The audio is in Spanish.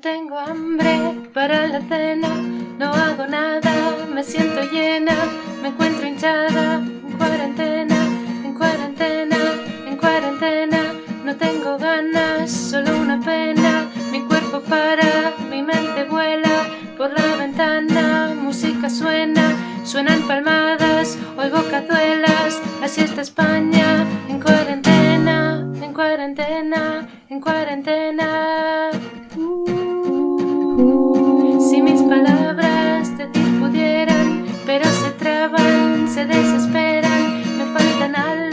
tengo hambre para la cena, no hago nada, me siento llena, me encuentro hinchada, en cuarentena, en cuarentena, en cuarentena, no tengo ganas, solo una pena, mi cuerpo para, mi mente vuela por la ventana, música suena, suenan palmadas, oigo cazuelas, así está España, en cuarentena, en cuarentena, en cuarentena. se desesperan, me faltan algo.